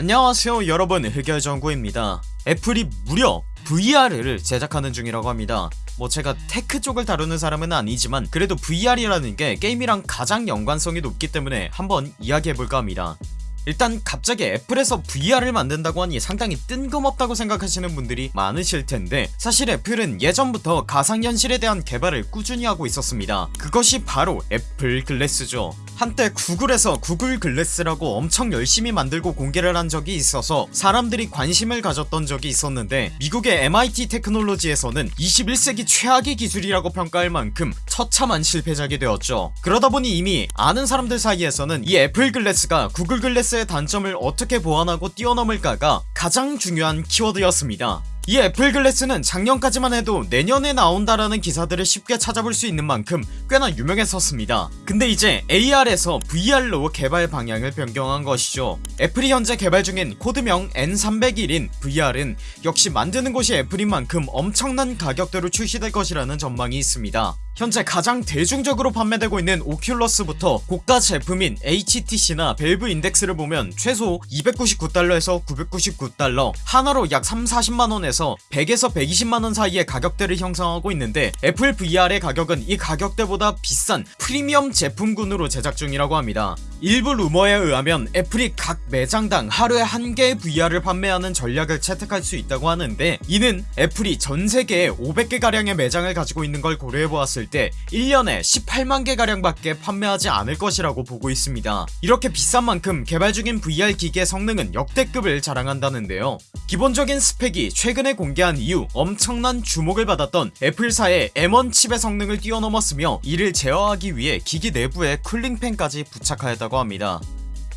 안녕하세요 여러분. 흑열정구입니다. 애플이 무려 VR을 제작하는 중이라고 합니다. 뭐 제가 tech 쪽을 다루는 사람은 아니지만 그래도 VR이라는 게 게임이랑 가장 연관성이 높기 때문에 한번 이야기해볼까 합니다. 일단 갑자기 애플에서 VR을 만든다고 하니 상당히 뜬금없다고 생각하시는 분들이 많으실텐데 사실 애플은 예전부터 가상현실에 대한 개발을 꾸준히 하고 있었습니다. 그것이 바로 애플 글래스죠 한때 구글에서 구글 글래스라고 엄청 열심히 만들고 공개를 한 적이 있어서 사람들이 관심을 가졌던 적이 있었는데 미국의 MIT 테크놀로지에서는 21세기 최악의 기술이라고 평가할 만큼 처참한 실패작이 되었죠. 그러다보니 이미 아는 사람들 사이에서는 이 애플 글래스가 구글 글래스의 단점을 어떻게 보완하고 뛰어넘을까가 가장 중요한 키워드였습니다 이 애플 글래스는 작년까지만 해도 내년에 나온다라는 기사들을 쉽게 찾아볼 수 있는 만큼 꽤나 유명했었습니다. 근데 이제 AR에서 VR로 개발 방향을 변경한 것이죠. 애플이 현재 개발 중인 코드명 N301인 VR은 역시 만드는 곳이 애플인 만큼 엄청난 가격대로 출시될 것이라는 전망이 있습니다. 현재 가장 대중적으로 판매되고 있는 오큘러스부터 고가 제품인 HTC나 밸브 인덱스를 보면 최소 299달러에서 999달러 하나로 약 3, 40만원에서 100에서 120만원 사이의 가격대를 형성하고 있는데 애플 VR의 가격은 이 가격대보다 비싼 프리미엄 제품군으로 제작 중이라고 합니다. 일부 루머에 의하면 애플이 각 매장당 하루에 한 개의 VR을 판매하는 전략을 채택할 수 있다고 하는데 이는 애플이 전세계에 500개가량의 매장을 가지고 있는 걸 고려해보았을 때 1년에 18만개 가량 밖에 판매하지 않을 것이라고 보고 있습니다. 이렇게 비싼 만큼 개발 중인 VR 기기의 성능은 역대급을 자랑한다는데요. 기본적인 스펙이 최근 에 공개한 이후 엄청난 주목을 받았던 애플사의 M1 칩의 성능을 뛰어넘었으며 이를 제어하기 위해 기기 내부에 cooling fan까지 부착하였다고 합니다.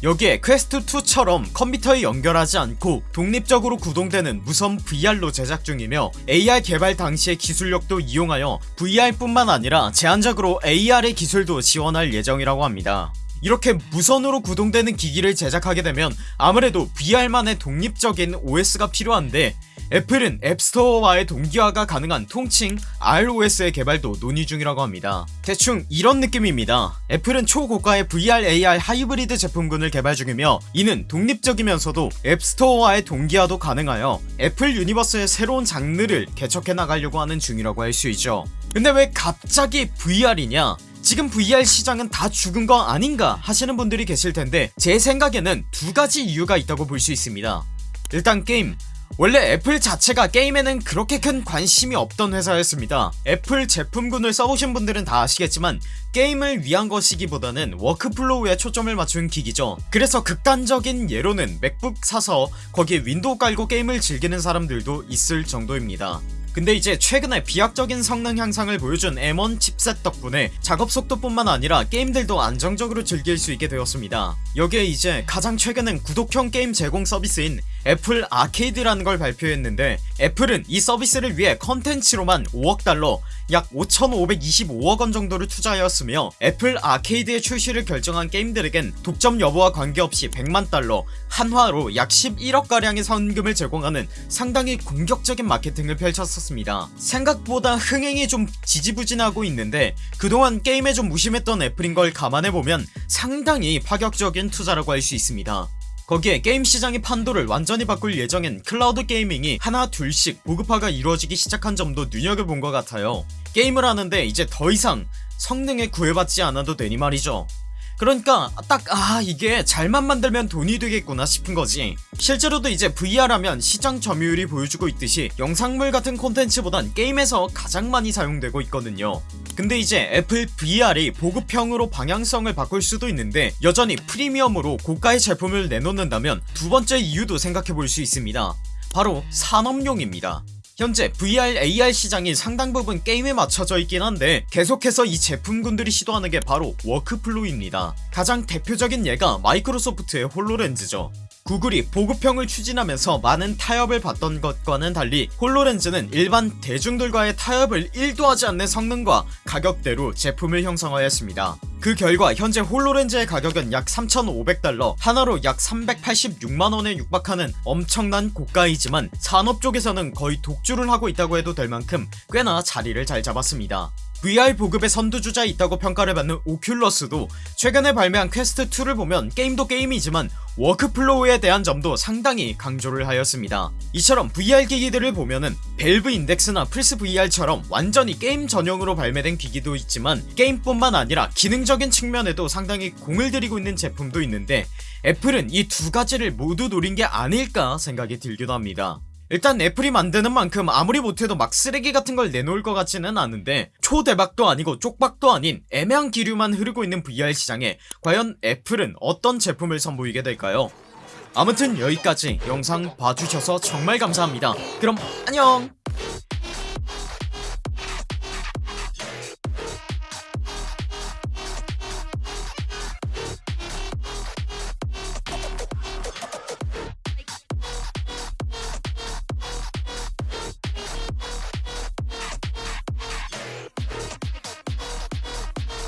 여기에 퀘스트2처럼 컴퓨터에 연결하지 않고 독립적으로 구동되는 무선 VR로 제작 중이며 AR 개발 당시의 기술력도 이용하여 VR뿐만 아니라 제한적으로 AR의 기술도 지원할 예정이라고 합니다 이렇게 무선으로 구동되는 기기를 제작하게 되면 아무래도 VR만의 독립적인 OS가 필요한데 애플은 앱스토어와의 동기화가 가능한 통칭 ROS의 개발도 논의 중이라고 합니다. 대충 이런 느낌입니다. 애플은 초고가의 VR AR 하이브리드 제품군을 개발 중이며 이는 독립적이면서도 앱스토어와의 동기화도 가능하여 애플 universe의 새로운 장르를 개척해 나가려고 하는 중이라고 할 수 있죠. 근데 왜 갑자기 VR이냐 지금 VR 시장은 다 죽은 거 아닌가 하시는 분들이 계실텐데 제 생각에는 두가지 이유가 있다고 볼 수 있습니다. 일단 게임. 원래 애플 자체가 게임에는 그렇게 큰 관심이 없던 회사였습니다. 애플 제품군을 써보신 분들은 다 아시겠지만 게임을 위한 것이기보다는 workflow에 초점을 맞춘 기기죠. 그래서 극단적인 예로는 맥북 사서 거기에 윈도우 깔고 게임을 즐기는 사람들도 있을 정도입니다 근데 이제 최근에 비약적인 성능 향상을 보여준 M1 chipset 덕분에 작업 속도뿐만 아니라 게임들도 안정적으로 즐길 수 있게 되었습니다. 여기에 이제 가장 최근엔 구독형 게임 제공 서비스인 애플 아케이드라는 걸 발표했는데 애플은 이 서비스를 위해 컨텐츠로만 5억 달러 약 5525억원 정도를 투자하였으며 애플 아케이드의 출시를 결정한 게임들에겐 독점 여부와 관계없이 100만 달러 한화로 약 11억가량의 선금을 제공하는 상당히 공격적인 마케팅을 펼쳤었습니다. 생각보다 흥행이 좀 지지부진하고 있는데 그동안 게임에 좀 무심했던 애플인걸 감안해보면 상당히 파격적인 투자라고 할 수 있습니다 거기에 게임 시장의 판도를 완전히 바꿀 예정인 cloud gaming이 하나 둘씩 보급화가 이루어지기 시작한 점도 눈여겨본 것 같아요. 게임을 하는데 이제 더 이상 성능에 구애받지 않아도 되니 말이죠 그러니까 딱 아 이게 잘만 만들면 돈이 되겠구나 싶은 거지. 실제로도 이제 VR하면 시장 점유율이 보여주고 있듯이 영상물 같은 콘텐츠보단 게임에서 가장 많이 사용되고 있거든요. 근데 이제 애플 VR이 보급형으로 방향성을 바꿀 수도 있는데 여전히 프리미엄으로 고가의 제품을 내놓는다면 두 번째 이유도 생각해볼 수 있습니다. 바로 산업용입니다 현재 VR AR 시장이 상당 부분 게임에 맞춰져 있긴 한데 계속해서 이 제품군들이 시도하는게 바로 workflow입니다. 가장 대표적인 예가 마이크로소프트의 홀로렌즈죠 구글이 보급형을 추진하면서 많은 타협을 봤던 것과는 달리 홀로렌즈는 일반 대중들과의 타협을 1도 하지 않는 성능과 가격대로 제품을 형성하였습니다. 그 결과 현재 홀로렌즈의 가격은 약 3500달러 한화로 약 386만원에 육박하는 엄청난 고가이지만 산업 쪽에서는 거의 독주를 하고 있다고 해도 될 만큼 꽤나 자리를 잘 잡았습니다 VR 보급의 선두주자에 있다고 평가를 받는 오큘러스도 최근에 발매한 퀘스트2를 보면 게임도 게임이지만 workflow에 대한 점도 상당히 강조를 하였습니다. 이처럼 VR 기기들을 보면은 밸브 인덱스나 플스 VR처럼 완전히 게임 전용으로 발매된 기기도 있지만 게임뿐만 아니라 기능적인 측면에도 상당히 공을 들이고 있는 제품도 있는데 애플은 이 두 가지를 모두 노린 게 아닐까 생각이 들기도 합니다 일단 애플이 만드는 만큼 아무리 못해도 막 쓰레기 같은 걸 내놓을 것 같지는 않은데 초대박도 아니고 쪽박도 아닌 애매한 기류만 흐르고 있는 VR 시장에 과연 애플은 어떤 제품을 선보이게 될까요? 아무튼 여기까지 영상 봐주셔서 정말 감사합니다 그럼 안녕